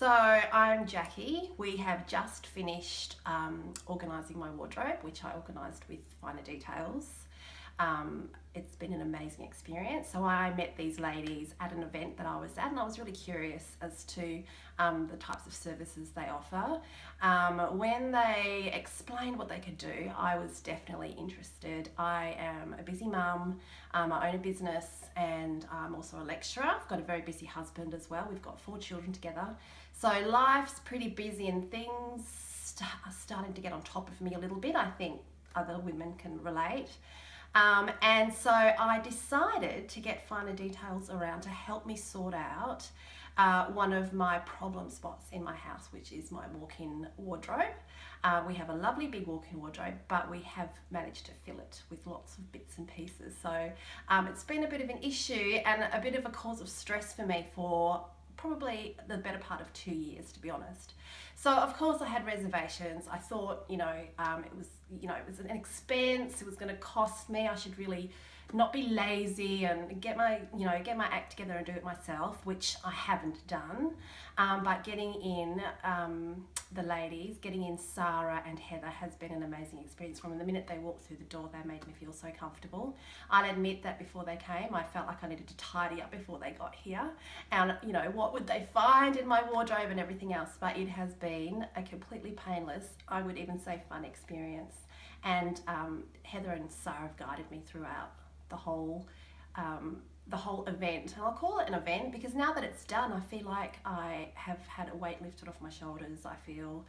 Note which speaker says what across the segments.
Speaker 1: So I'm Jackie. We have just finished um, organising my wardrobe, which I organised with Finer Details. Um, it's been an amazing experience. So I met these ladies at an event that I was at and I was really curious as to um, the types of services they offer. Um, when they explained what they could do, I was definitely interested. I am a busy mum, um, I own a business and I'm also a lecturer. I've got a very busy husband as well. We've got four children together. So life's pretty busy and things are starting to get on top of me a little bit. I think other women can relate. Um, and so I decided to get finer details around to help me sort out uh, one of my problem spots in my house, which is my walk-in wardrobe. Uh, we have a lovely big walk-in wardrobe, but we have managed to fill it with lots of bits and pieces. So um, it's been a bit of an issue and a bit of a cause of stress for me for probably the better part of two years, to be honest. So of course I had reservations. I thought, you know, um, it was, you know, it was an expense. It was going to cost me. I should really not be lazy and get my, you know, get my act together and do it myself, which I haven't done. Um, but getting in um, the ladies, getting in Sarah and Heather has been an amazing experience from the minute they walked through the door, they made me feel so comfortable. I'll admit that before they came, I felt like I needed to tidy up before they got here. And, you know, what would they find in my wardrobe and everything else? But it has been a completely painless, I would even say fun experience. And um, Heather and Sarah have guided me throughout the whole um, the whole event. And I'll call it an event because now that it's done, I feel like I have had a weight lifted off my shoulders. I feel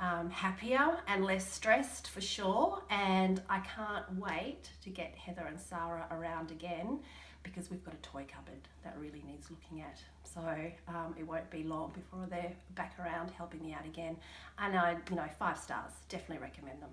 Speaker 1: um, happier and less stressed for sure. And I can't wait to get Heather and Sarah around again because we've got a toy cupboard that really needs looking at. So um, it won't be long before they're back around helping me out again. And I, you know, five stars, definitely recommend them.